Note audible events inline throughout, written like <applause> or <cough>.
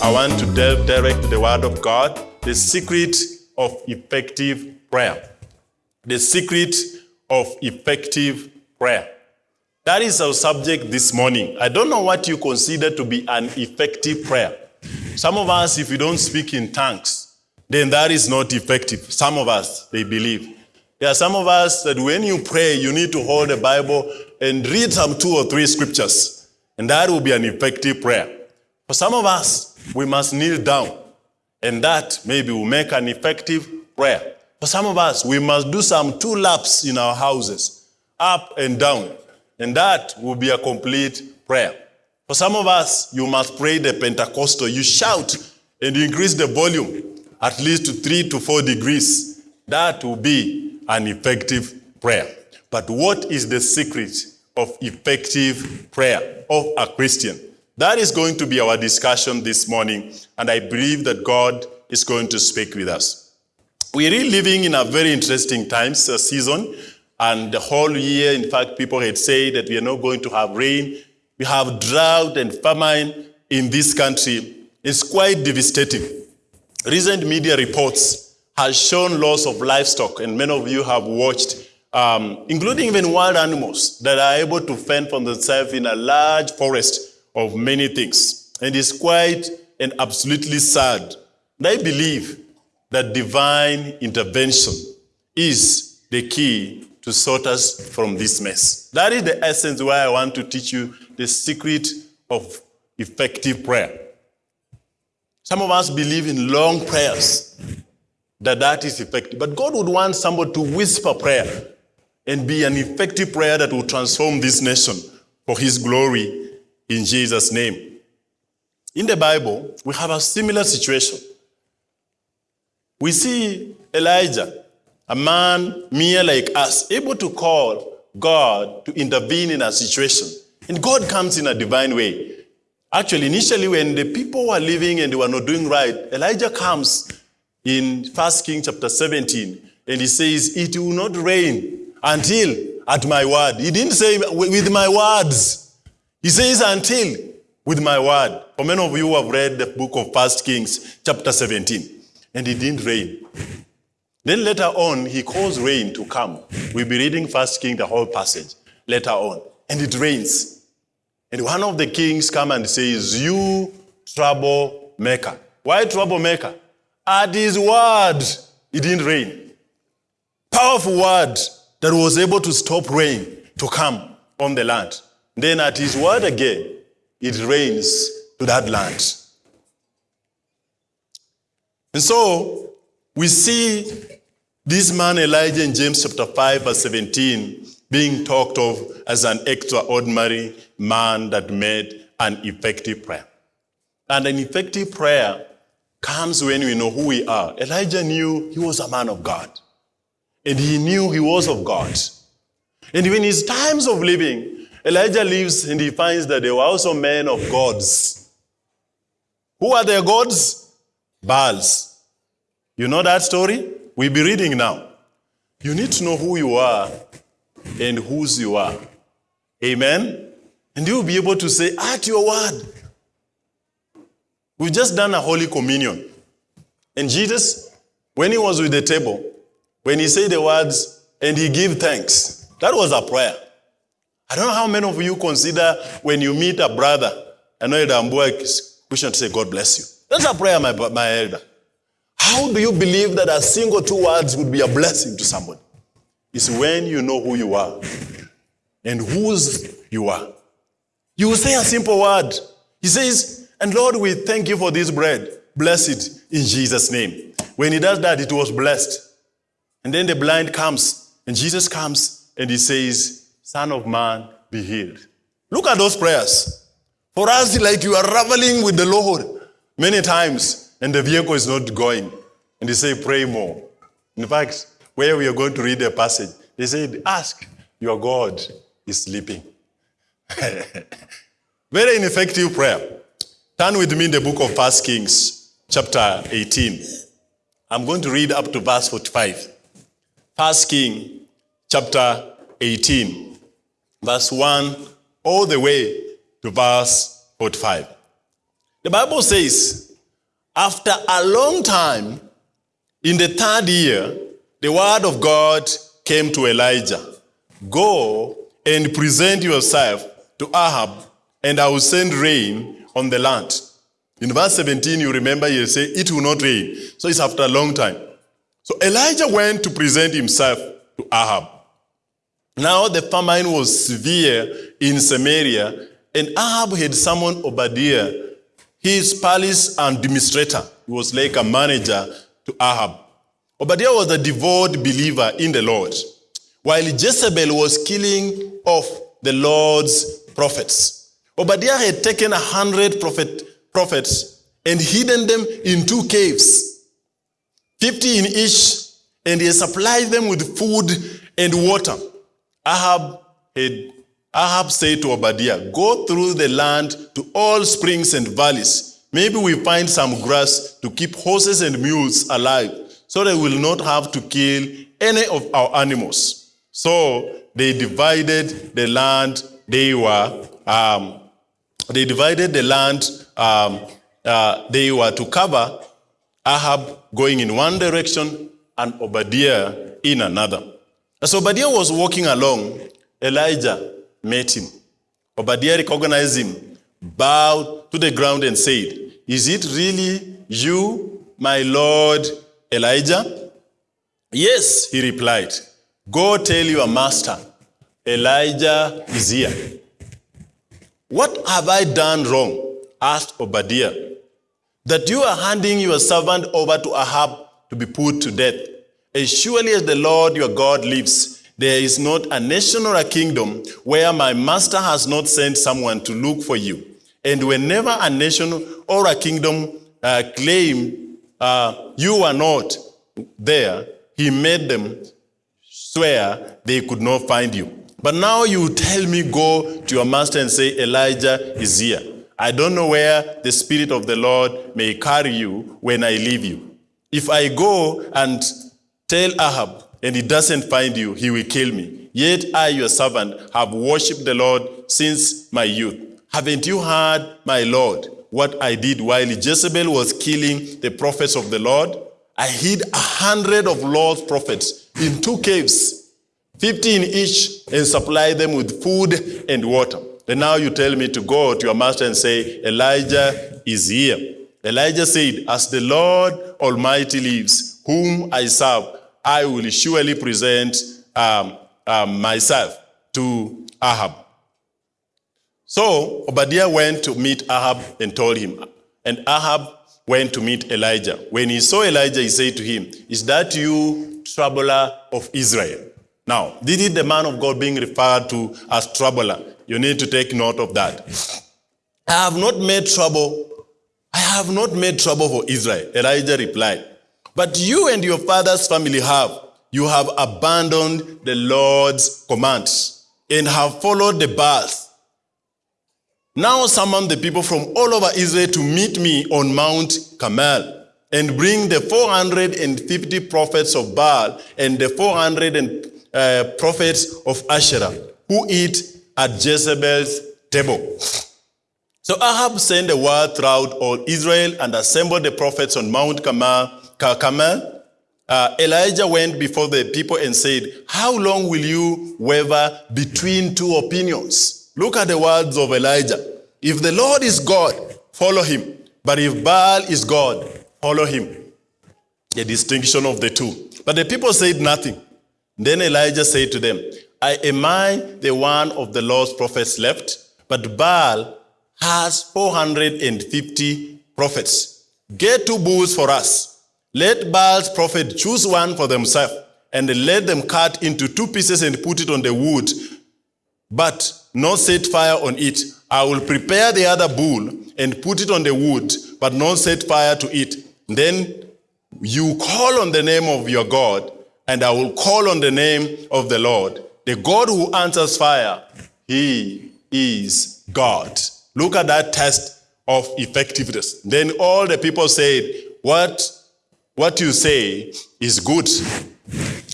I want to delve direct to the Word of God, the secret of effective prayer. The secret of effective prayer. That is our subject this morning. I don't know what you consider to be an effective prayer. Some of us, if you don't speak in tongues, then that is not effective. Some of us, they believe. There are some of us that when you pray, you need to hold the Bible and read some two or three scriptures, and that will be an effective prayer. For some of us, we must kneel down, and that maybe will make an effective prayer. For some of us, we must do some two laps in our houses, up and down, and that will be a complete prayer. For some of us, you must pray the Pentecostal. You shout and increase the volume at least to three to four degrees. That will be an effective prayer. But what is the secret of effective prayer of a Christian? That is going to be our discussion this morning, and I believe that God is going to speak with us. We're really living in a very interesting times, uh, season, and the whole year, in fact, people had said that we are not going to have rain. We have drought and famine in this country. It's quite devastating. Recent media reports has shown loss of livestock, and many of you have watched, um, including even wild animals that are able to fend for themselves in a large forest of many things. And it's quite and absolutely sad. And I believe that divine intervention is the key to sort us from this mess. That is the essence why I want to teach you the secret of effective prayer. Some of us believe in long prayers, that that is effective. But God would want somebody to whisper prayer and be an effective prayer that will transform this nation for his glory in Jesus' name. In the Bible, we have a similar situation. We see Elijah, a man mere like us, able to call God to intervene in a situation. And God comes in a divine way. Actually, initially, when the people were living and they were not doing right, Elijah comes in 1 King chapter 17, and he says, It will not rain until at my word. He didn't say with my words. He says until with my word. For many of you who have read the book of 1 Kings chapter 17, and it didn't rain. Then later on, he calls rain to come. We'll be reading 1 King, the whole passage, later on. And it rains. And one of the kings come and says, you troublemaker. Why troublemaker? At his word, it didn't rain. Powerful word that was able to stop rain to come on the land. Then at his word again, it rains to that land. And so we see this man Elijah in James chapter 5 verse 17 being talked of as an extraordinary man that made an effective prayer. And an effective prayer comes when we know who we are. Elijah knew he was a man of God. And he knew he was of God. And in his times of living, Elijah lives and he finds that there were also men of gods. Who are their gods? Baals. You know that story? We'll be reading now. You need to know who you are and whose you are. Amen? And you'll be able to say, at your word. We've just done a Holy Communion. And Jesus, when he was with the table, when he said the words and he gave thanks, that was a prayer. I don't know how many of you consider when you meet a brother, I know the Ambuak Christian to say, God bless you. That's a prayer, my, my elder. How do you believe that a single two words would be a blessing to somebody? It's when you know who you are and whose you are. You will say a simple word. He says, and Lord, we thank you for this bread. Bless it in Jesus' name. When he does that, it was blessed. And then the blind comes, and Jesus comes, and he says, Son of man, be healed. Look at those prayers. For us, like you are traveling with the Lord many times, and the vehicle is not going. And they say, pray more. In fact, where we are going to read the passage, they said, ask, your God is sleeping. <laughs> Very ineffective prayer. Turn with me in the book of First Kings, chapter 18. I'm going to read up to verse 45. First King, chapter 18, verse 1, all the way to verse 45. The Bible says, After a long time, in the third year, the word of God came to Elijah Go and present yourself to Ahab, and I will send rain on the land. In verse 17, you remember he say, It will not rain. So it's after a long time. So Elijah went to present himself to Ahab. Now the famine was severe in Samaria, and Ahab had summoned Obadiah, his palace administrator. He was like a manager to Ahab. Obadiah was a devout believer in the Lord, while Jezebel was killing off the Lord's prophets. Obadiah had taken a hundred prophet, prophets and hidden them in two caves, 50 in each, and he supplied them with food and water. Ahab had Ahab said to Obadiah, Go through the land to all springs and valleys. Maybe we find some grass to keep horses and mules alive, so they will not have to kill any of our animals. So they divided the land they were, um, they divided the land um, uh, they were to cover, Ahab going in one direction and Obadiah in another. As Obadiah was walking along, Elijah met him. Obadiah recognized him, bowed to the ground and said, Is it really you, my Lord Elijah? Yes, he replied. Go tell your master, Elijah is here. What have I done wrong? asked Obadiah. That you are handing your servant over to Ahab to be put to death. As surely as the Lord your God lives, there is not a nation or a kingdom where my master has not sent someone to look for you. And whenever a nation or a kingdom uh, claim uh, you are not there, he made them swear they could not find you. But now you tell me, go to your master and say, Elijah is here. I don't know where the Spirit of the Lord may carry you when I leave you. If I go and tell Ahab and he doesn't find you, he will kill me. Yet I, your servant, have worshipped the Lord since my youth. Haven't you heard, my Lord, what I did while Jezebel was killing the prophets of the Lord? I hid a hundred of Lord's prophets in two caves, 50 in each, and supplied them with food and water. And now you tell me to go to your master and say, Elijah is here. Elijah said, As the Lord Almighty lives, whom I serve, I will surely present um, um, myself to Ahab. So Obadiah went to meet Ahab and told him. And Ahab went to meet Elijah. When he saw Elijah, he said to him, Is that you, troubler of Israel? Now, this is the man of God being referred to as troubler. You need to take note of that. I have not made trouble. I have not made trouble for Israel. Elijah replied. But you and your father's family have. You have abandoned the Lord's commands and have followed the Baals. Now summon the people from all over Israel to meet me on Mount Carmel and bring the 450 prophets of Baal and the 400 uh, prophets of Asherah who eat at Jezebel's table. So Ahab sent a word throughout all Israel and assembled the prophets on Mount Carmel. Carmel. Uh, Elijah went before the people and said, How long will you waver between two opinions? Look at the words of Elijah. If the Lord is God, follow him. But if Baal is God, follow him. The distinction of the two. But the people said nothing. Then Elijah said to them, I, Am I the one of the Lord's prophets left? But Baal has 450 prophets. Get two bulls for us. Let Baal's prophet choose one for themselves, and let them cut into two pieces and put it on the wood, but not set fire on it. I will prepare the other bull and put it on the wood, but not set fire to it. Then you call on the name of your God, and I will call on the name of the Lord. The God who answers fire, he is God. Look at that test of effectiveness. Then all the people said, What, what you say is good.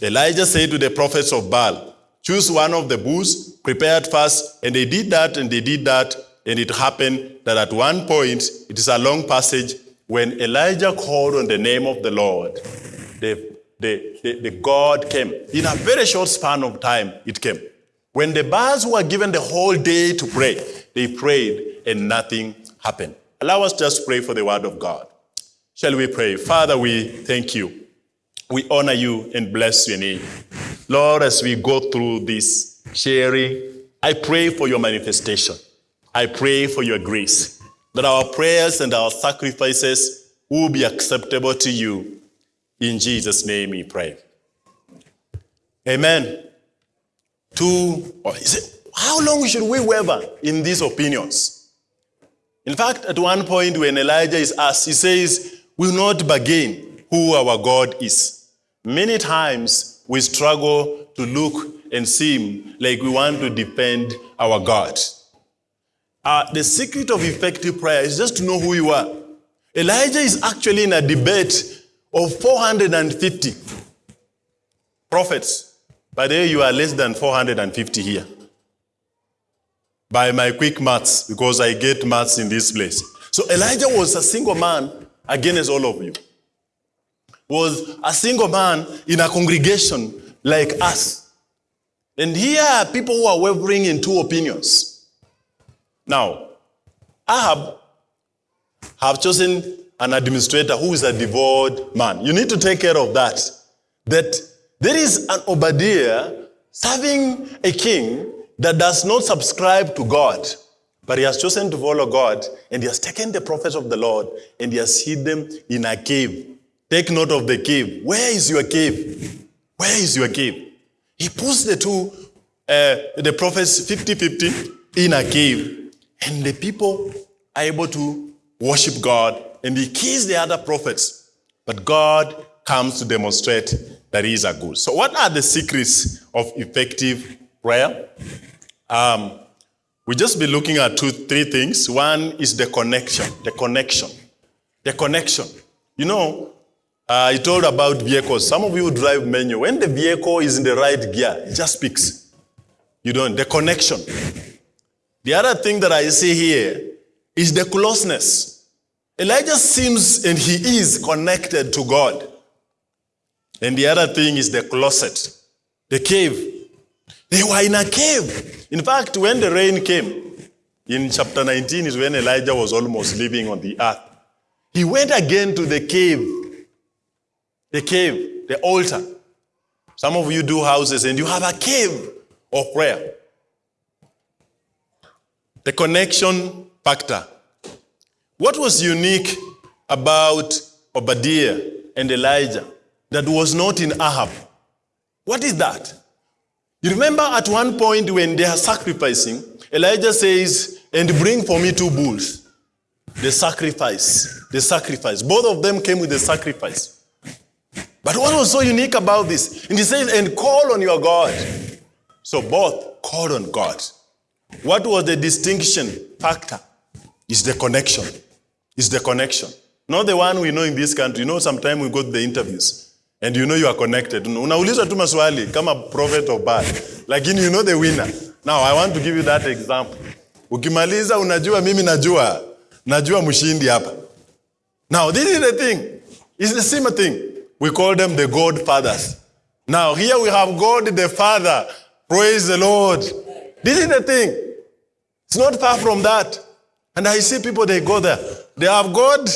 Elijah said to the prophets of Baal, Choose one of the bulls, prepared first, and they did that and they did that, and it happened that at one point, it is a long passage, when Elijah called on the name of the Lord, the, the, the, the God came. In a very short span of time, it came. When the Baals were given the whole day to pray, they prayed and nothing happened. Allow us just pray for the word of God. Shall we pray? Father, we thank you. We honor you and bless your name. Lord, as we go through this sharing, I pray for your manifestation. I pray for your grace, that our prayers and our sacrifices will be acceptable to you. In Jesus' name we pray. Amen. Two, or is it, how long should we waver in these opinions? In fact, at one point when Elijah is asked, he says, will not bargain who our God is. Many times we struggle to look and seem like we want to defend our God. Uh, the secret of effective prayer is just to know who you are. Elijah is actually in a debate of 450 prophets. By the way, you are less than 450 here. By my quick maths, because I get maths in this place. So Elijah was a single man against all of you. Was a single man in a congregation like us. And here are people who are wavering in two opinions. Now, Ahab have chosen an administrator who is a devout man. You need to take care of that. That there is an Obadiah serving a king that does not subscribe to God, but he has chosen to follow God, and he has taken the prophets of the Lord and he has hid them in a cave. Take note of the cave. Where is your cave? Where is your cave? He puts the two, uh, the prophets 50 50 in a cave, and the people are able to worship God, and he kills the other prophets. But God comes to demonstrate that he is a good. So, what are the secrets of effective prayer? Um, we just be looking at two, three things. One is the connection. The connection. The connection. You know, uh, I told about vehicles. Some of you drive manual. When the vehicle is in the right gear, it just speaks. You don't. The connection. The other thing that I see here is the closeness. Elijah seems and he is connected to God. And the other thing is the closet, the cave. They were in a cave. In fact, when the rain came, in chapter 19 is when Elijah was almost living on the earth. He went again to the cave, the cave, the altar. Some of you do houses and you have a cave of prayer. The connection factor. What was unique about Obadiah and Elijah that was not in Ahab? What is that? You remember at one point when they are sacrificing, Elijah says, and bring for me two bulls. The sacrifice. The sacrifice. Both of them came with the sacrifice. But what was so unique about this? And he says, and call on your God. So both called on God. What was the distinction factor? Is the connection. Is the connection. Not the one we know in this country. You know, sometimes we go to the interviews and you know you are connected. Unaulizwa tu maswali kama prophet of bad. Lakini you know the winner. Now I want to give you that example. Ukimaliza unajua mimi najua. Najua mshindi hapa. Now this is the thing. It's the same thing. We call them the God fathers. Now here we have God the Father. Praise the Lord. This is the thing. It's not far from that. And I see people, they go there. They have God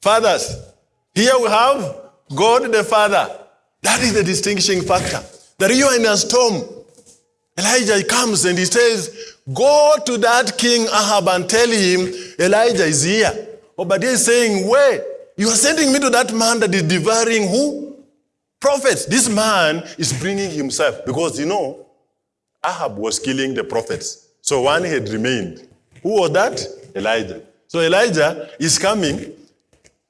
fathers. Here we have God the Father. That is the distinguishing factor. That you are in a storm. Elijah comes and he says, Go to that king Ahab and tell him Elijah is here. Obadiah is saying, Where? You are sending me to that man that is devouring who? Prophets. This man is bringing himself because you know, Ahab was killing the prophets. So one had remained. Who was that? Elijah. So Elijah is coming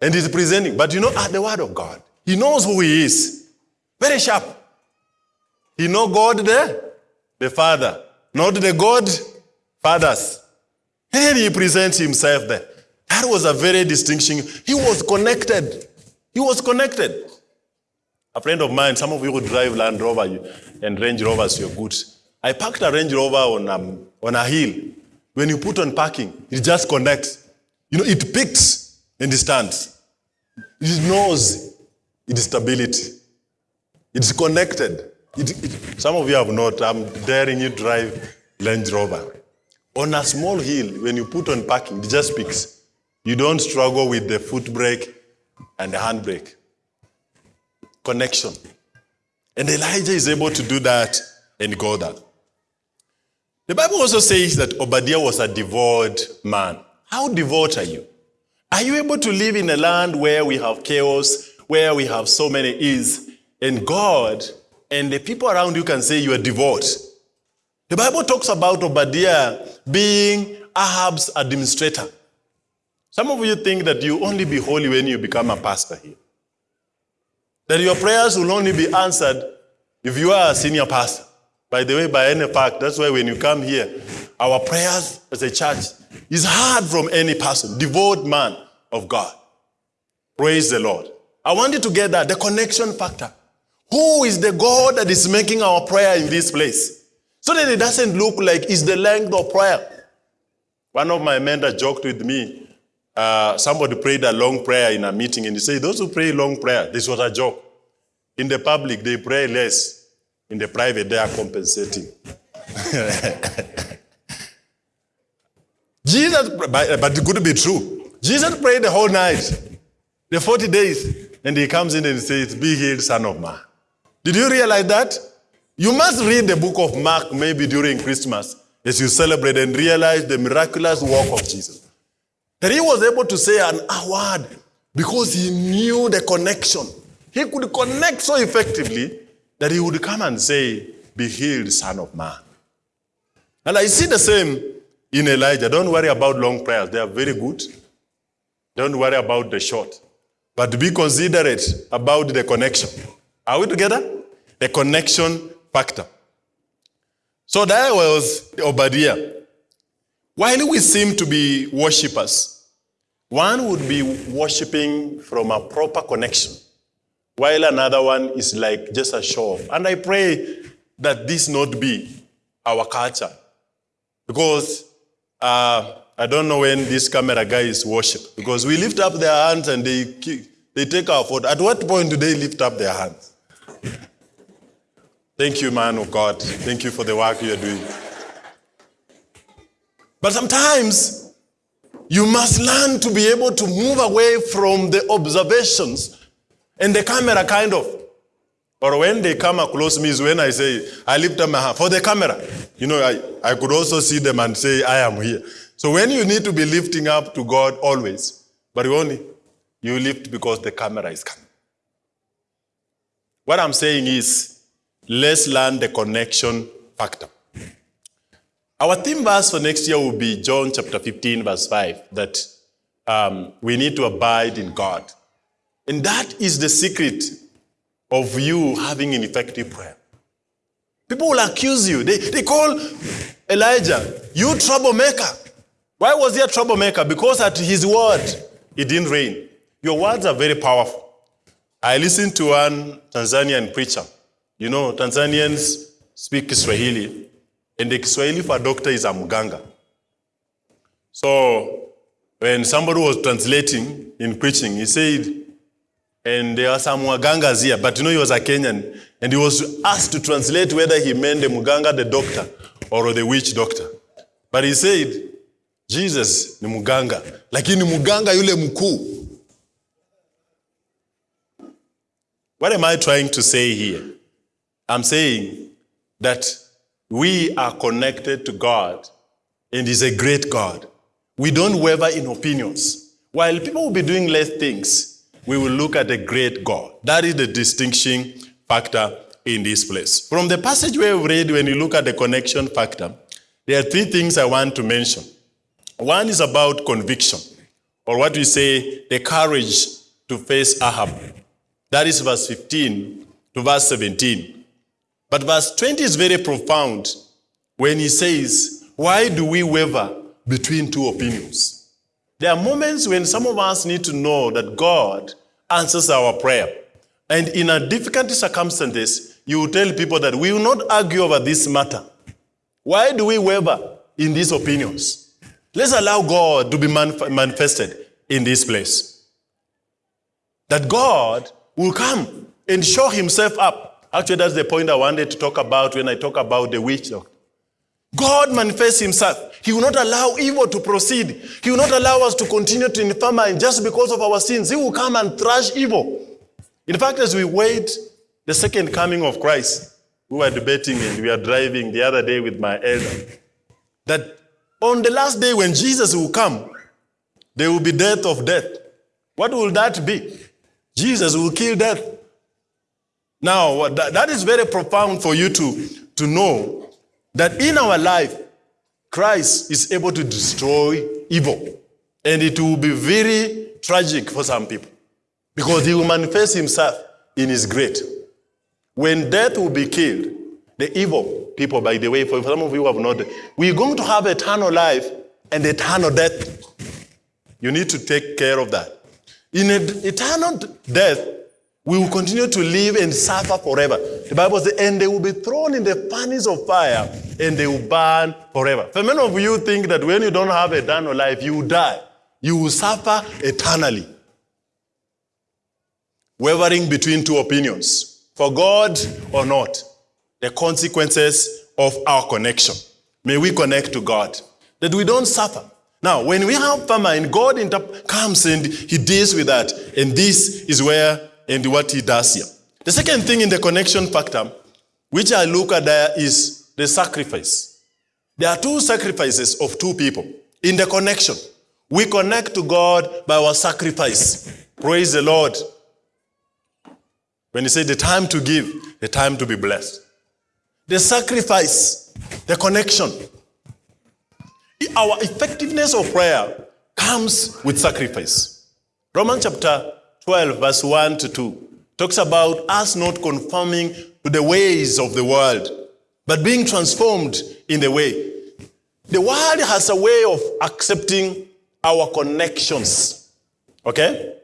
and is presenting. But you know, at the word of God, he knows who he is. Very sharp. He know God the, the Father, not the God fathers. And he presents himself there. That was a very distinction. He was connected. He was connected. A friend of mine, some of you who drive Land Rover and Range Rovers, you're good. I parked a Range Rover on a, on a hill. When you put on parking, it just connects. You know, it picks and it stands. It knows its stability. It's connected. It, it, some of you have not. I'm daring you drive Range Rover. On a small hill, when you put on parking, it just speaks. You don't struggle with the foot brake and the handbrake. Connection. And Elijah is able to do that and go that. The Bible also says that Obadiah was a devout man. How devout are you? Are you able to live in a land where we have chaos, where we have so many is and God and the people around you can say you are devout? The Bible talks about Obadiah being Ahab's administrator. Some of you think that you only be holy when you become a pastor here. That your prayers will only be answered if you are a senior pastor. By the way, by any fact, that's why when you come here, our prayers as a church is heard from any person, devout man of God. Praise the Lord. I want you to get that, the connection factor. Who is the God that is making our prayer in this place? So that it doesn't look like it's the length of prayer. One of my mentors joked with me. Uh, somebody prayed a long prayer in a meeting and he said, those who pray long prayer, this was a joke. In the public, they pray less. In the private, they are compensating. <laughs> Jesus, but it could be true. Jesus prayed the whole night, the 40 days, and he comes in and says, Be healed, son of man. Did you realize that? You must read the book of Mark maybe during Christmas as you celebrate and realize the miraculous work of Jesus. That he was able to say an a word because he knew the connection. He could connect so effectively that he would come and say, Be healed, son of man. And I see the same in Elijah. Don't worry about long prayers, they are very good. Don't worry about the short. But be considerate about the connection. Are we together? The connection factor. So that was Obadiah. While we seem to be worshippers, one would be worshiping from a proper connection, while another one is like just a show. And I pray that this not be our culture. Because uh, I don't know when this camera guy is worship. Because we lift up their hands and they, they take our photo. At what point do they lift up their hands? Thank you, man of God. Thank you for the work you're doing. But sometimes you must learn to be able to move away from the observations and the camera kind of. Or when they come close me is when I say, I lift up my hand for the camera. You know, I, I could also see them and say, I am here. So when you need to be lifting up to God always, but only, you lift because the camera is coming. What I'm saying is, let's learn the connection factor. Our theme verse for next year will be John chapter 15, verse 5, that um, we need to abide in God. And that is the secret of you having an effective prayer. People will accuse you. They, they call Elijah, you troublemaker. Why was he a troublemaker? Because at his word, it didn't rain. Your words are very powerful. I listened to one Tanzanian preacher. You know, Tanzanians speak Kiswahili, and the Kiswahili for doctor is a muganga. So when somebody was translating in preaching, he said, and there are some mugangas here, but you know he was a Kenyan, and he was asked to translate whether he meant the muganga, the doctor, or the witch doctor. But he said, Jesus ni muganga, lakini muganga yule mkuu. What am I trying to say here? I'm saying that we are connected to God and He's a great God. We don't waver in opinions. While people will be doing less things, we will look at a great God. That is the distinction factor in this place. From the passage we have read, when you look at the connection factor, there are three things I want to mention. One is about conviction, or what we say, the courage to face Ahab. That is verse 15 to verse 17. But verse 20 is very profound when he says, Why do we waver between two opinions? There are moments when some of us need to know that God answers our prayer. And in a difficult circumstances, you will tell people that we will not argue over this matter. Why do we waver in these opinions? Let's allow God to be manifested in this place. that God will come and show himself up. Actually, that's the point I wanted to talk about when I talk about the witch doctor. God manifests himself. He will not allow evil to proceed. He will not allow us to continue to infirm and just because of our sins. He will come and thrash evil. In fact, as we wait the second coming of Christ, we were debating and we were driving the other day with my elder that on the last day when Jesus will come, there will be death of death. What will that be? Jesus will kill death. Now, that is very profound for you to, to know that in our life, Christ is able to destroy evil. And it will be very tragic for some people because he will manifest himself in his great. When death will be killed, the evil people, by the way, for some of you have not, we're going to have eternal life and eternal death. You need to take care of that. In eternal death, we will continue to live and suffer forever. The Bible says, and they will be thrown in the furnace of fire and they will burn forever. For many of you think that when you don't have eternal life, you will die. You will suffer eternally. Wavering between two opinions, for God or not, the consequences of our connection. May we connect to God, that we don't suffer. Now, when we have famine, God comes and he deals with that. And this is where and what he does here. The second thing in the connection factor, which I look at there is the sacrifice. There are two sacrifices of two people in the connection. We connect to God by our sacrifice. Praise the Lord. When he said the time to give, the time to be blessed. The sacrifice, the connection. Our effectiveness of prayer comes with sacrifice. Romans chapter 12, verse 1 to 2, talks about us not conforming to the ways of the world, but being transformed in the way. The world has a way of accepting our connections. Okay?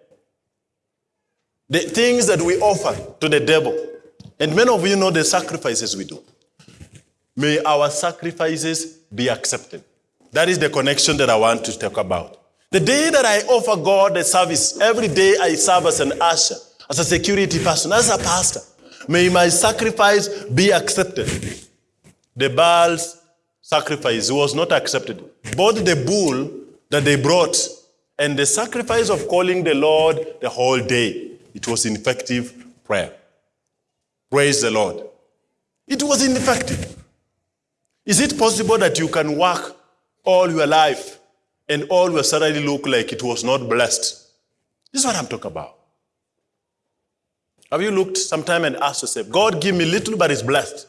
The things that we offer to the devil. And many of you know the sacrifices we do. May our sacrifices be accepted. That is the connection that I want to talk about. The day that I offer God a service, every day I serve as an usher, as a security person, as a pastor. May my sacrifice be accepted. The Baal's sacrifice was not accepted. Both the bull that they brought and the sacrifice of calling the Lord the whole day, it was ineffective prayer. Praise the Lord. It was ineffective. Is it possible that you can work all your life and all will suddenly look like it was not blessed. This is what I'm talking about. Have you looked sometime and asked yourself, God give me little but it's blessed?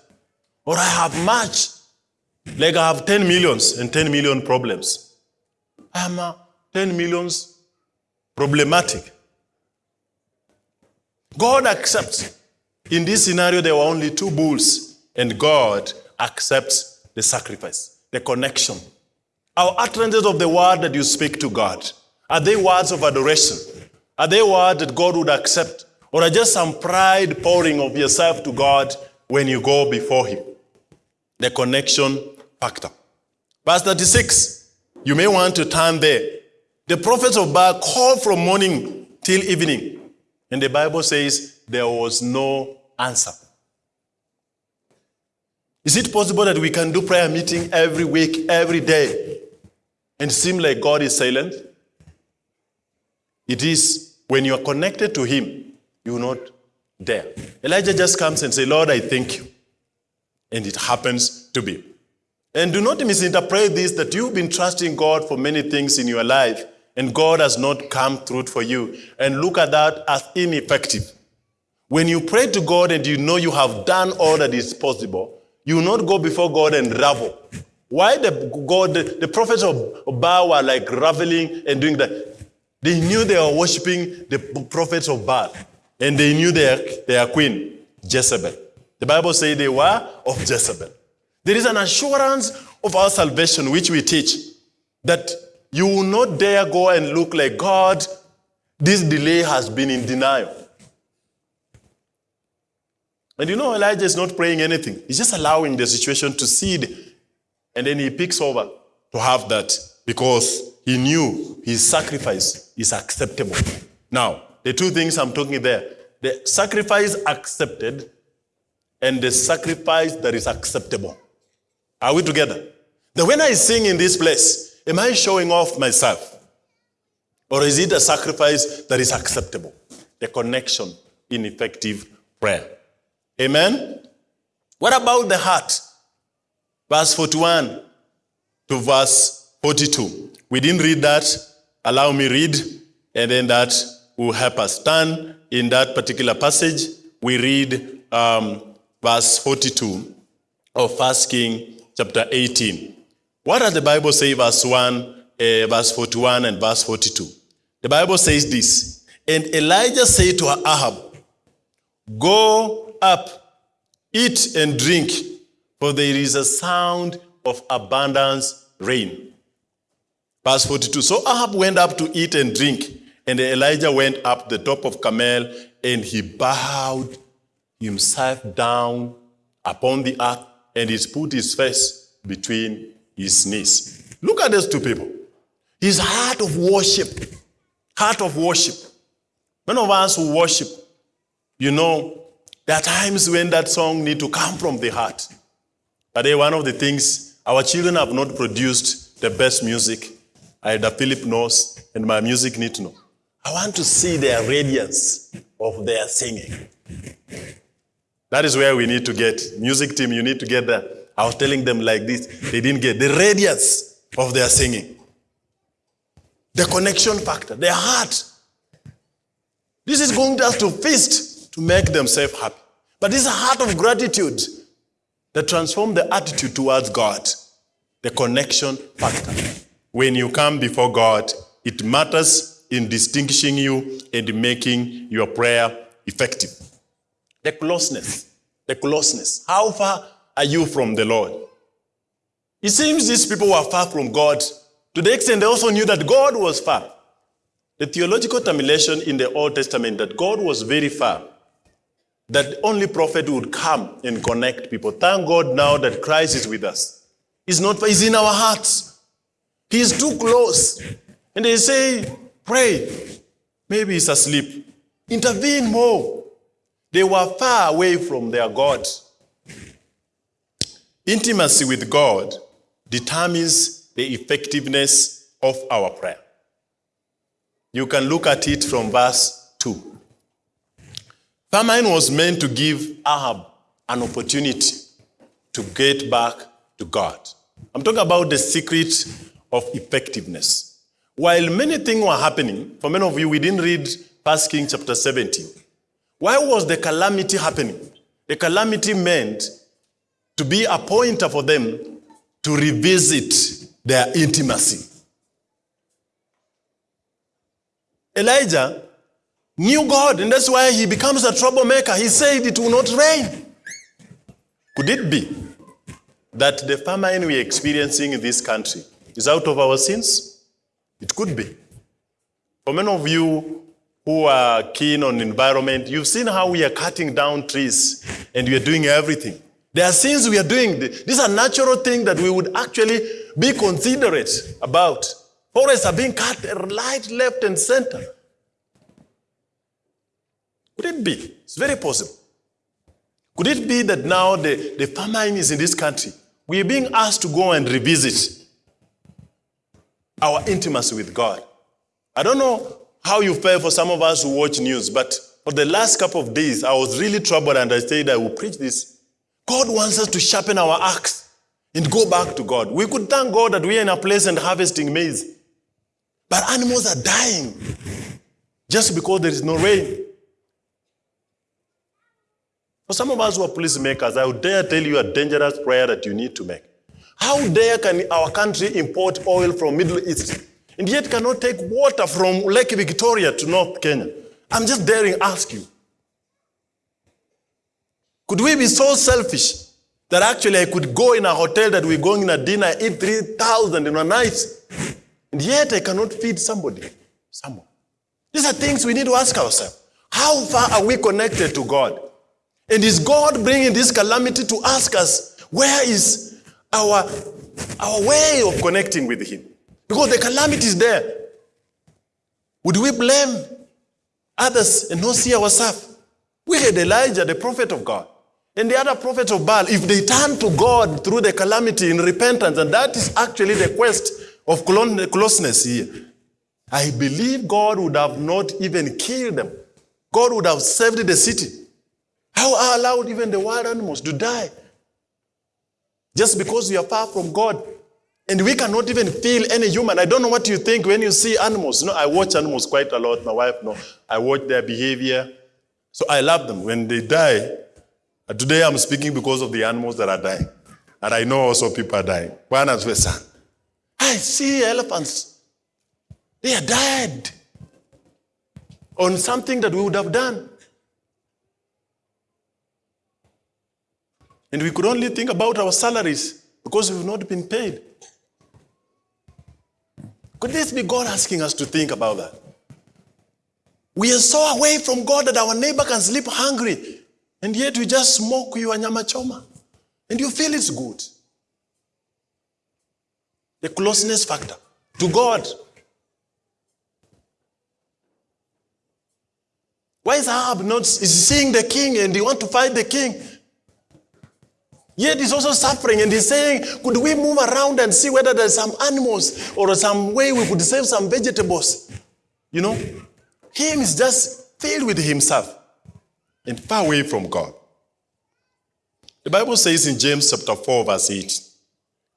Or I have much, like I have 10 millions and 10 million problems. I am uh, 10 millions problematic. God accepts. In this scenario, there were only two bulls, and God accepts the sacrifice, the connection, our utterances of the word that you speak to God, are they words of adoration? Are they words that God would accept? Or are just some pride pouring of yourself to God when you go before Him? The connection factor. Verse 36, you may want to turn there. The prophets of Baal called from morning till evening. And the Bible says there was no answer. Is it possible that we can do prayer meeting every week, every day, and seem like God is silent? It is when you are connected to Him, you are not there. Elijah just comes and say, Lord, I thank you. And it happens to be. And do not misinterpret this that you've been trusting God for many things in your life and God has not come through for you. And look at that as ineffective. When you pray to God and you know you have done all that is possible, you will not go before God and ravel. Why the God, the, the prophets of Baal were like raveling and doing that? They knew they were worshiping the prophets of Baal. And they knew their, their queen, Jezebel. The Bible says they were of Jezebel. There is an assurance of our salvation which we teach that you will not dare go and look like God. This delay has been in denial. And you know, Elijah is not praying anything. He's just allowing the situation to seed and then he picks over to have that because he knew his sacrifice is acceptable. Now, The two things I'm talking there the sacrifice accepted and the sacrifice that is acceptable. Are we together? Then when I sing in this place, am I showing off myself? Or is it a sacrifice that is acceptable? The connection in effective prayer. Amen? What about the heart? Verse 41 to verse 42. We didn't read that. Allow me read, and then that will help us. Turn in that particular passage. We read um, verse 42 of First King chapter 18. What does the Bible say, verse 1, uh, verse 41 and verse 42? The Bible says this, and Elijah said to Ahab, Go up, eat and drink, for there is a sound of abundance rain. Verse 42. So Ahab went up to eat and drink, and Elijah went up the top of Carmel, and he bowed himself down upon the earth, and he put his face between his knees. Look at these two people. His heart of worship, heart of worship. Many of us who worship, you know, there are times when that song need to come from the heart. But then one of the things, our children have not produced the best music. Either Philip knows and my music need to know. I want to see their radiance of their singing. That is where we need to get. Music team, you need to get there. I was telling them like this. They didn't get the radiance of their singing. The connection factor, their heart. This is going to have to feast to make themselves happy. But is a heart of gratitude that transforms the attitude towards God. The connection factor. When you come before God, it matters in distinguishing you and making your prayer effective. The closeness. The closeness. How far are you from the Lord? It seems these people were far from God to the extent they also knew that God was far. The theological termination in the Old Testament that God was very far, that only prophet would come and connect people. Thank God now that Christ is with us. He's not he's in our hearts. He's too close. And they say, pray. Maybe he's asleep. Intervene more. They were far away from their God. Intimacy with God determines the effectiveness of our prayer. You can look at it from verse 2. Famine was meant to give Ahab an opportunity to get back to God. I'm talking about the secret of effectiveness. While many things were happening, for many of you, we didn't read 1 Kings chapter 17. Why was the calamity happening? The calamity meant to be a pointer for them to revisit their intimacy. Elijah knew God, and that's why he becomes a troublemaker. He said it will not rain. Could it be that the famine we're experiencing in this country is out of our sins? It could be. For many of you who are keen on environment, you've seen how we are cutting down trees and we are doing everything. There are things we are doing. These are natural things that we would actually be considerate about. Forests are being cut right, left, and center. Could it be? It's very possible. Could it be that now the, the famine is in this country? We are being asked to go and revisit our intimacy with God. I don't know how you feel for some of us who watch news, but for the last couple of days, I was really troubled and I said I will preach this. God wants us to sharpen our axe and go back to God. We could thank God that we are in a place and harvesting maize. But animals are dying just because there is no rain. For some of us who are policymakers, I would dare tell you a dangerous prayer that you need to make. How dare can our country import oil from Middle East and yet cannot take water from Lake Victoria to North Kenya? I'm just daring ask you. Could we be so selfish that actually I could go in a hotel that we're going in a dinner, eat 3,000 in a night, and yet I cannot feed somebody, someone? These are things we need to ask ourselves. How far are we connected to God? And is God bringing this calamity to ask us, where is our, our way of connecting with Him? Because the calamity is there. Would we blame others and not see ourselves. We had Elijah, the prophet of God, and the other prophets of Baal. If they turn to God through the calamity in repentance, and that is actually the quest of closeness here, I believe God would have not even killed them. God would have saved the city. How are allowed even the wild animals to die? Just because we are far from God. And we cannot even feel any human. I don't know what you think when you see animals. No, I watch animals quite a lot. My wife, no. I watch their behavior. So I love them. When they die, uh, today I'm speaking because of the animals that are dying. And I know also people are dying. One as well, son. I see elephants. They are dead on something that we would have done. And we could only think about our salaries because we've not been paid. Could this be God asking us to think about that? We are so away from God that our neighbor can sleep hungry, and yet we just smoke your nyama choma, and you feel it's good. The closeness factor to God. Why is Ahab not is seeing the king and he want to fight the king? Yet he's also suffering and he's saying, could we move around and see whether there's some animals or some way we could save some vegetables? You know? Him is just filled with himself and far away from God. The Bible says in James chapter 4, verse 8,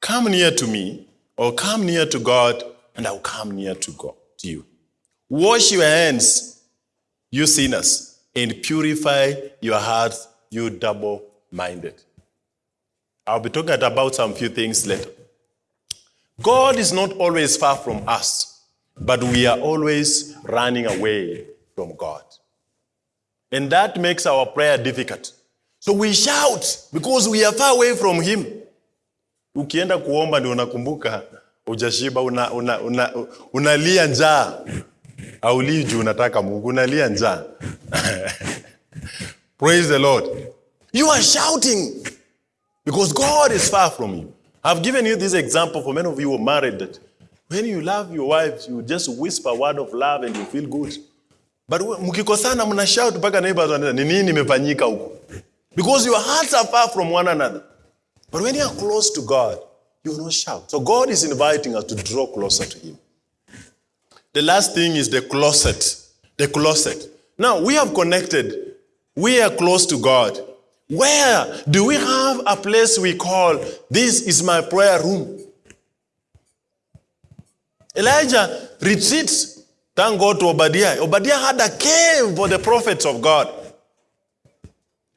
Come near to me, or come near to God, and I'll come near to God to you. Wash your hands, you sinners, and purify your hearts, you double-minded. I'll be talking about some few things later. God is not always far from us, but we are always running away from God. And that makes our prayer difficult. So we shout because we are far away from Him. Ukienda kuomba ndio unakumbuka ujashiba, unalia una, una, njaa, aulii unataka Mungu, unalia njaa. <laughs> Praise the Lord. You are shouting because God is far from you. I've given you this example for many of you who are married that when you love your wives, you just whisper a word of love and you feel good. But mkikosana mna shout neighbors ni nini imefanyika? Because your hearts are far from one another. But when you are close to God, you will not shout. So God is inviting us to draw closer to Him. The last thing is the closet. The closet. Now we have connected. We are close to God. Where do we have a place we call this is my prayer room? Elijah retreats. Thank God to Obadiah. Obadiah had a cave for the prophets of God.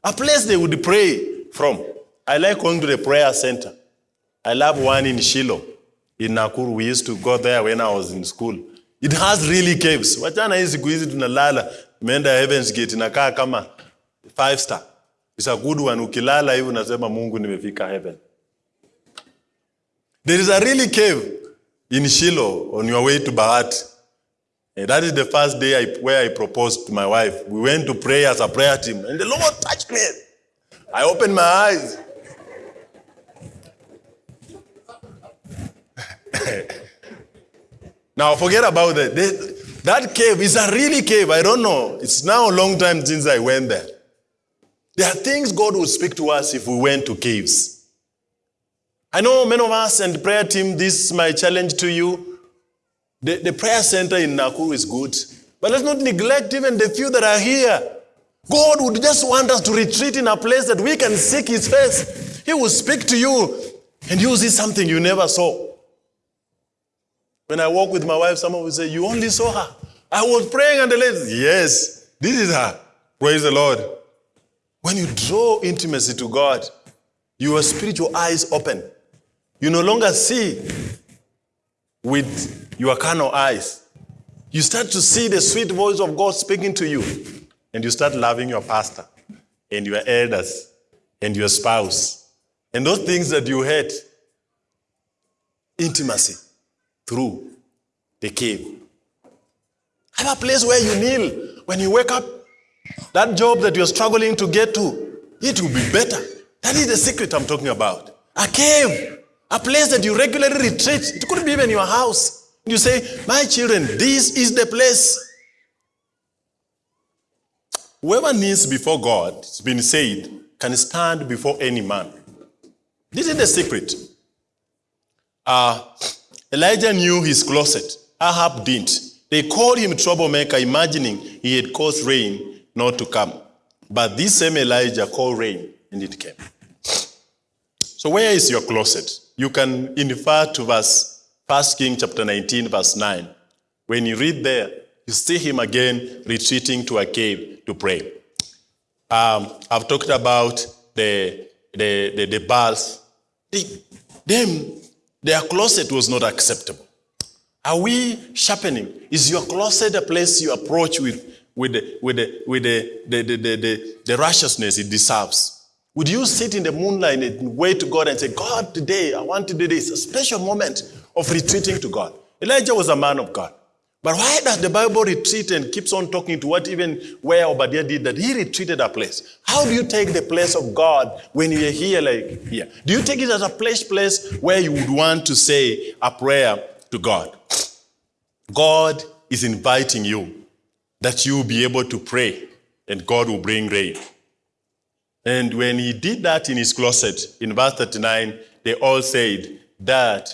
A place they would pray from. I like going to the prayer center. I love one in Shiloh, in Nakuru. We used to go there when I was in school. It has really caves. Wachana hii siku hizi tunalala, imeenda Heaven's Gate inakaa kama five star. It's a good one. Ukilala hivi unasema Mungu nimefika heaven. There is a really cave in Shiloh on your way to Bahat. And that is the first day I, where I proposed to my wife. We went to pray as a prayer team, and the Lord touched me. I opened my eyes. <laughs> now forget about that. That cave is a really cave. I don't know. It's now a long time since I went there. There are things God will speak to us if we went to caves. I know many of us and prayer team, this is my challenge to you. The, the prayer center in Nakuru is good, but let's not neglect even the few that are here. God would just want us to retreat in a place that we can seek His face. He will speak to you and you will see something you never saw. When I walk with my wife, someone will say, You only saw her. I was praying and the lady, Yes, this is her. Praise the Lord. When you draw intimacy to God, your spiritual eyes open. You no longer see with your carnal eyes. You start to see the sweet voice of God speaking to you, and you start loving your pastor and your elders and your spouse and those things that you hate. Intimacy through the cave. Have a place where you kneel when you wake up. That job that you're struggling to get to, it will be better. That is the secret I'm talking about. A cave, a place that you regularly retreat. It could be even your house. You say, My children, this is the place. Whoever kneels before God, it's been said, can stand before any man. This is the secret. Uh, Elijah knew his closet. Ahab didn't. They called him troublemaker, imagining he had caused rain not to come. But this same Elijah called rain, and it came. So where is your closet? You can infer to verse 1 King chapter 19, verse 9. When you read there, you see him again retreating to a cave to pray. Um, I've talked about the, the, the, the Baals. The, them, their closet was not acceptable. Are we sharpening? Is your closet a place you approach with, with, the, with, the, with the, the, the, the, the, righteousness it deserves? Would you sit in the moonlight and wait to God and say, God, today I want to do this? A special moment of retreating to God. Elijah was a man of God. But why does the Bible retreat and keeps on talking to what even where Obadiah did that? He retreated a place. How do you take the place of God when you're here like here? Do you take it as a place, place where you would want to say a prayer to God? God is inviting you that you will be able to pray and God will bring rain. And when he did that in his closet, in verse 39, they all said, that,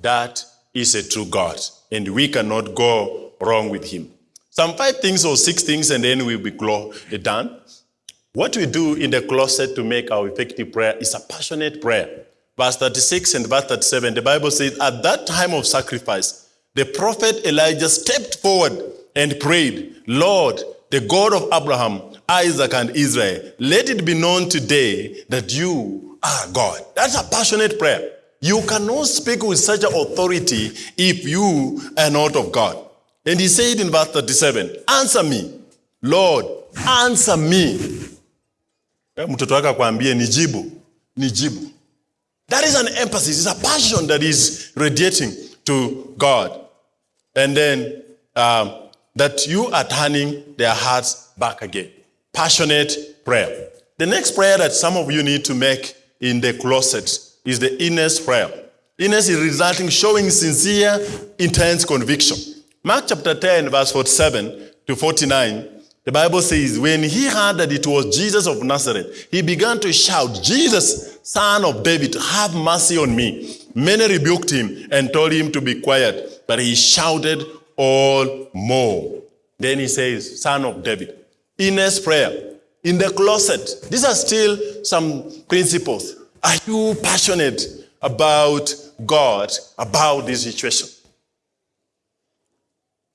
that is a true God, and we cannot go wrong with him. Some five things or six things, and then we'll be done. What we do in the closet to make our effective prayer is a passionate prayer. Verse 36 and verse 37, the Bible says, At that time of sacrifice, the prophet Elijah stepped forward and prayed, Lord, the God of Abraham, Isaac, and Israel, let it be known today that you are God. That's a passionate prayer. You cannot speak with such authority if you are not of God. And he said in verse 37, Answer me, Lord, answer me. That is an emphasis, it's a passion that is radiating to God. And then um, that you are turning their hearts back again. Passionate prayer. The next prayer that some of you need to make in the closet is the inner's prayer. Inner's is resulting, showing sincere, intense conviction. Mark chapter 10, verse 47 to 49, the Bible says, when he heard that it was Jesus of Nazareth, he began to shout, Jesus, son of David, have mercy on me. Many rebuked him and told him to be quiet, but he shouted all more. Then he says, son of David. Inner's prayer. In the closet. These are still some principles. Are you passionate about God, about this situation?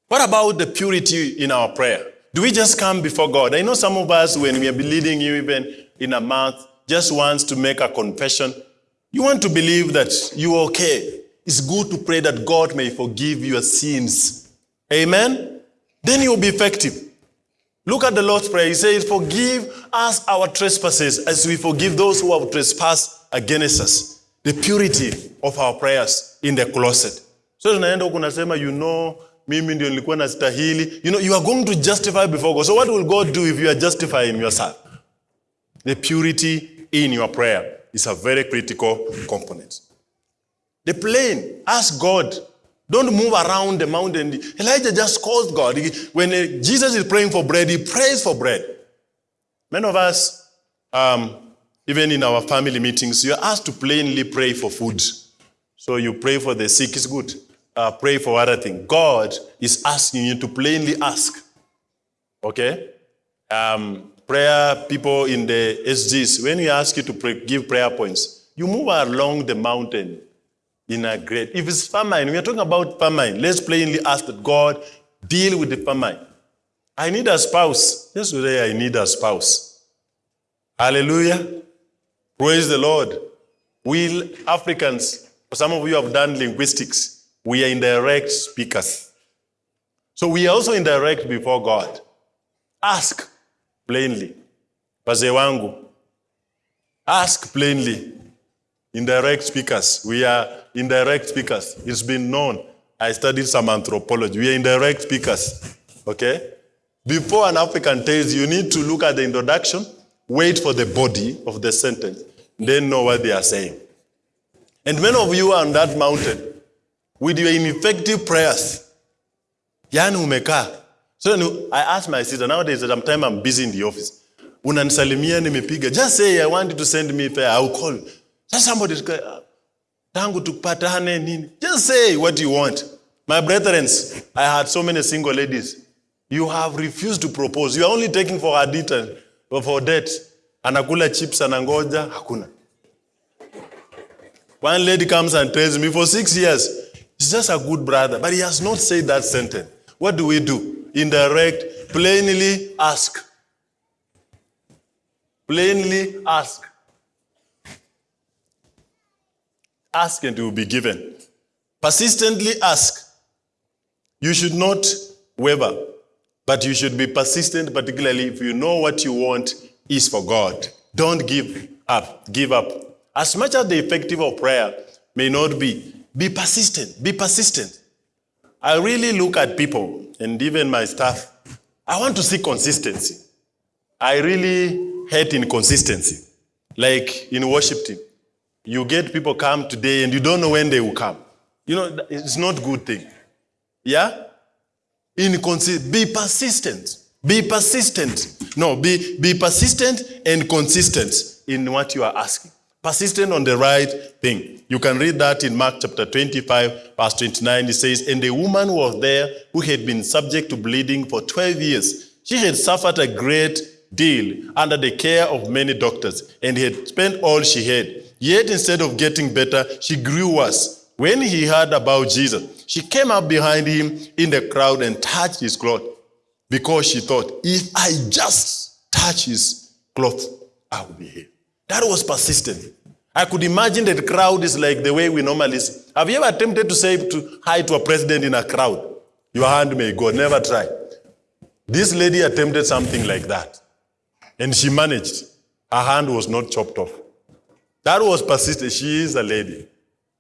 What about the purity in our prayer? Do we just come before God? I know some of us, when we are believing you even in a month, just wants to make a confession. You want to believe that you're okay. It's good to pray that God may forgive your sins. Amen? Then you'll be effective. Look at the Lord's Prayer. He says, Forgive us our trespasses as we forgive those who have trespassed against us. The purity of our prayers in the closet. So tunaenda huku nasema, you know, mimi ndio nilikuwa. You know, you are going to justify before God. So what will God do if you are justifying yourself? The purity in your prayer is a very critical component. The plain, ask God. Don't move around the mountain. Elijah just calls God. When Jesus is praying for bread, he prays for bread. Many of us, um, even in our family meetings, you're asked to plainly pray for food. So you pray for the sick, it's good. Uh, pray for other things. God is asking you to plainly ask. Okay? Um, prayer people in the SGs, when we ask you to pray, give prayer points, you move along the mountain in a great. If it's famine, we are talking about famine. Let's plainly ask that God deal with the famine. I need a spouse. Yesterday I need a spouse. Hallelujah. Praise the Lord. We Africans, some of you have done linguistics. We are indirect speakers. So we are also indirect before God. Ask plainly. Wazee wangu. Ask plainly. Indirect speakers. We are indirect speakers. It's been known. I studied some anthropology. We are indirect speakers. Okay? Before an African tells you, need to look at the introduction, wait for the body of the sentence, then know what they are saying. And many of you are on that mountain with your ineffective prayers. Yani umekaa. So I asked my sister, nowadays, sometimes I'm busy in the office. Unanisalimia nimepiga. Just say, I want you to send me fare. I will call. Just somebody, tangu tupatane nini. Just say what you want. My brethren, I had so many single ladies. You have refused to propose. You are only taking for her detail, for debt. Anakula chips, anangoja, hakuna. One lady comes and tells me for six years, he's just a good brother, but he has not said that sentence. What do we do? Indirect, plainly ask. Plainly ask. Ask and it will be given. Persistently ask. You should not waver, but you should be persistent, particularly if you know what you want is for God. Don't give up. Give up. As much as the effective of prayer may not be, be persistent. Be persistent. I really look at people and even my staff. I want to see consistency. I really hate inconsistency. Like in worship team, you get people come today and you don't know when they will come. You know, it's not good thing. Yeah? Be persistent. Be persistent. No, be, be persistent and consistent in what you are asking. Persistent on the right thing. You can read that in Mark chapter 25, verse 29. It says, And a woman was there who had been subject to bleeding for 12 years. She had suffered a great deal under the care of many doctors and had spent all she had. Yet instead of getting better, she grew worse. When he heard about Jesus, she came up behind him in the crowd and touched his cloth because she thought, if I just touch his cloth, I will be healed. That was persistent. I could imagine that the crowd is like the way we normally see. Have you ever attempted to say to hi to a president in a crowd? Your hand may go. Never try. This lady attempted something like that. And she managed. Her hand was not chopped off. That was persistent. She is a lady.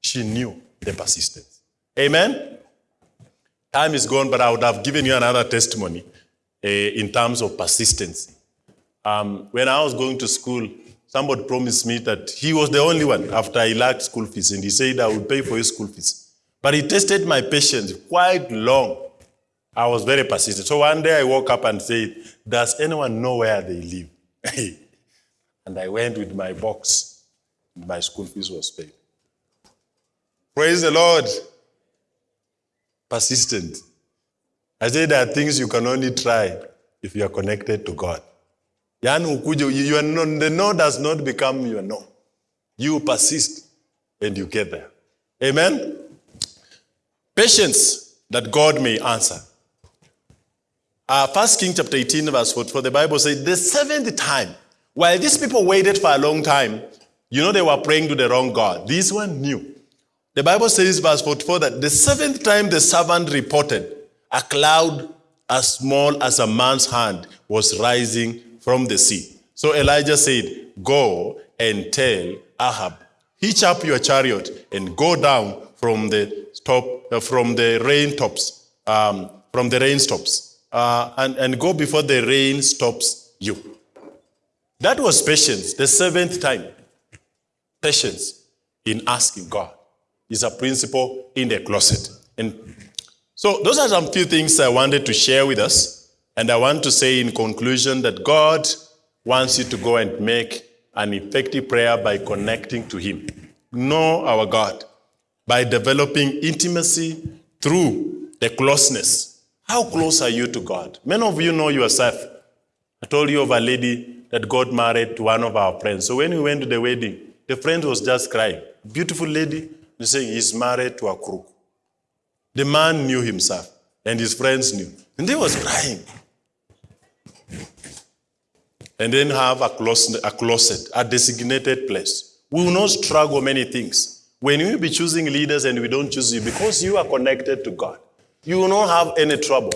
She knew the persistence. Amen? Time is gone, but I would have given you another testimony uh, in terms of persistency. Um, when I was going to school, somebody promised me that he was the only one after I lacked school fees, and he said I would pay for his school fees. But he tested my patience quite long. I was very persistent. So one day I woke up and said, Does anyone know where they live? <laughs> and I went with my box. My school fees was paid. Praise the Lord. Persistent. I say there are things you can only try if you are connected to God. You are the no does not become your no. You persist and you get there. Amen? Patience that God may answer. Uh, First King chapter 18, verse 44, the Bible says, the seventh time, while these people waited for a long time, you know they were praying to the wrong God. This one knew. The Bible says, verse 44, that the seventh time the servant reported, a cloud as small as a man's hand was rising from the sea. So Elijah said, Go and tell Ahab, hitch up your chariot and go down from the top, uh, from the rain tops, um, from the rain stops, uh, and, and go before the rain stops you. That was patience, the seventh time. Patience in asking God is a principle in the closet. And so those are some few things I wanted to share with us. And I want to say in conclusion that God wants you to go and make an effective prayer by connecting to Him. Know our God by developing intimacy through the closeness. How close are you to God? Many of you know yourself. I told you of a lady that got married to one of our friends. So when we went to the wedding, the friend was just crying. Beautiful lady, they saying he's married to a crook. The man knew himself, and his friends knew. And they was crying. And then have a closet, a closet, a designated place. We will not struggle many things. When we be choosing leaders and we don't choose you, because you are connected to God, you will not have any trouble.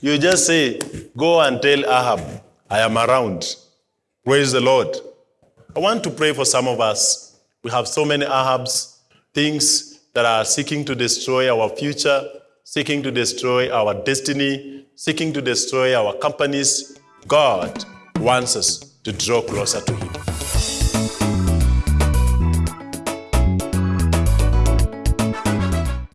You just say, go and tell Ahab, I am around. Praise the Lord. I want to pray for some of us. We have so many Ahabs, things that are seeking to destroy our future, seeking to destroy our destiny, seeking to destroy our companies. God wants us to draw closer to Him.